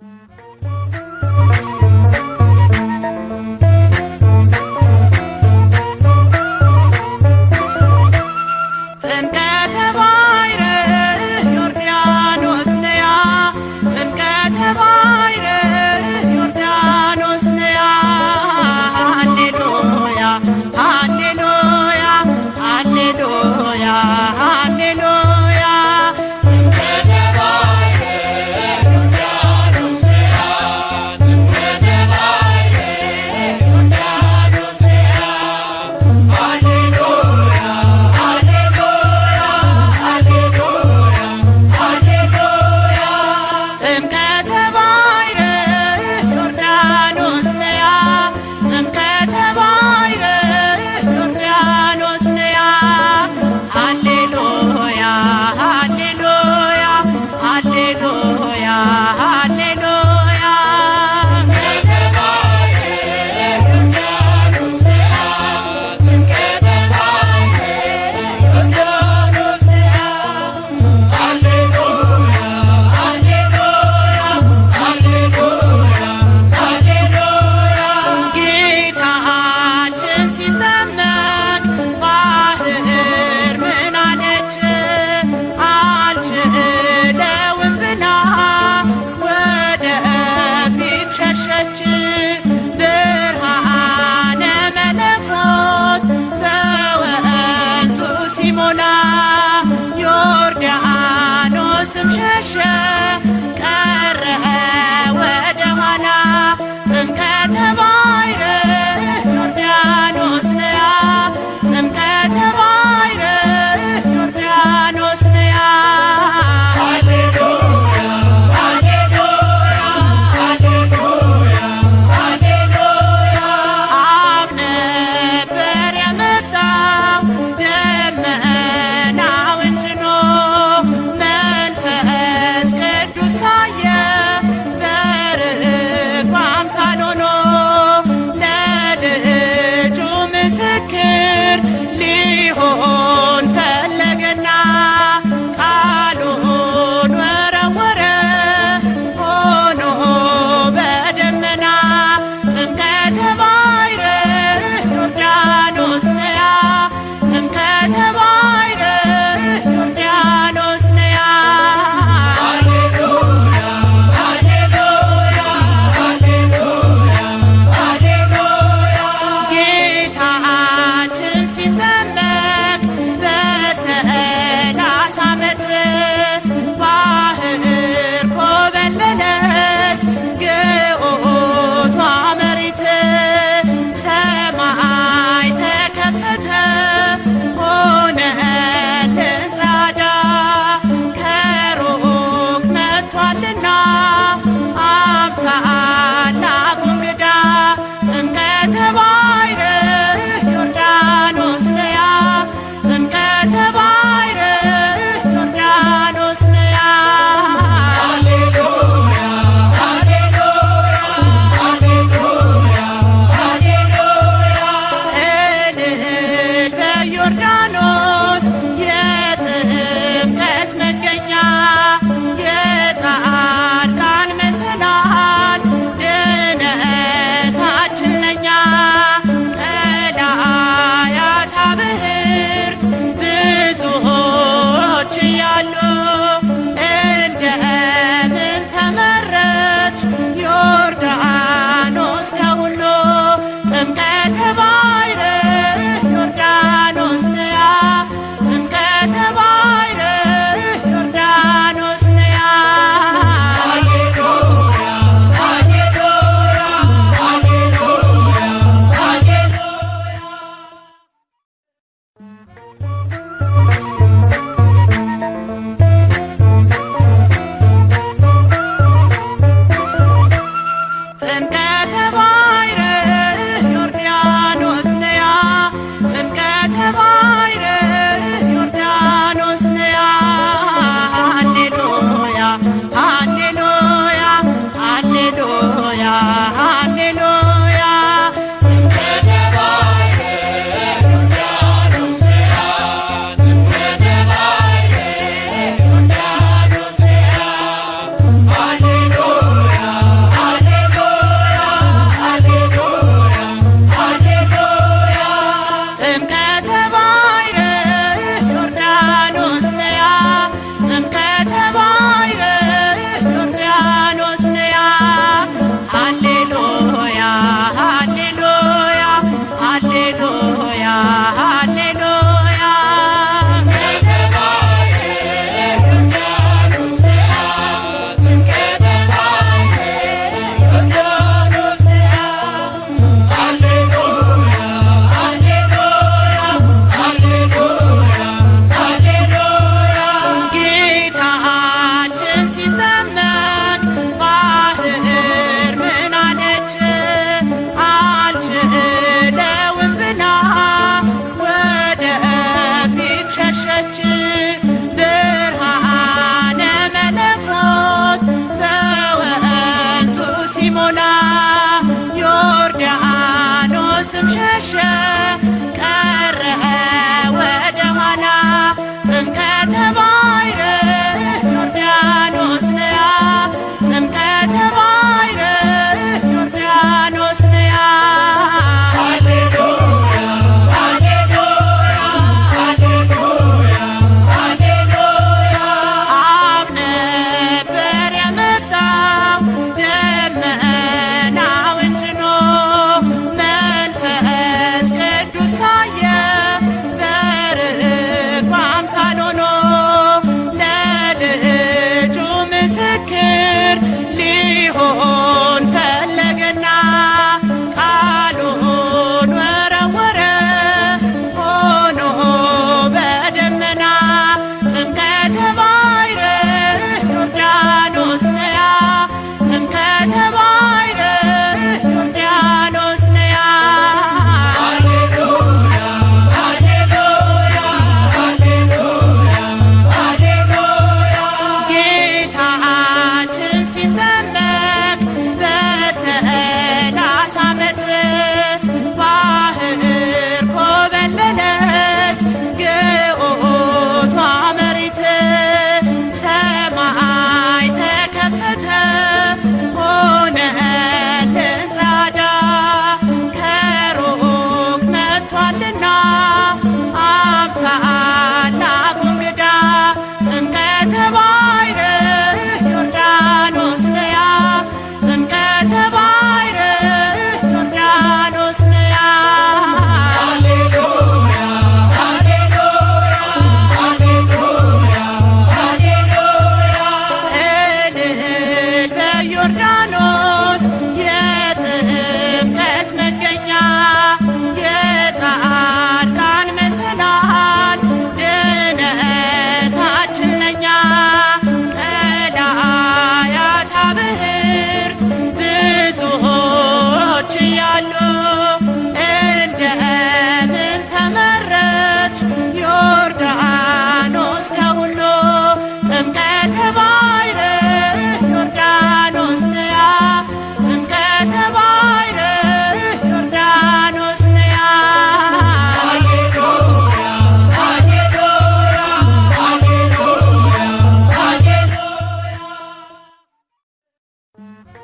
Música Bye.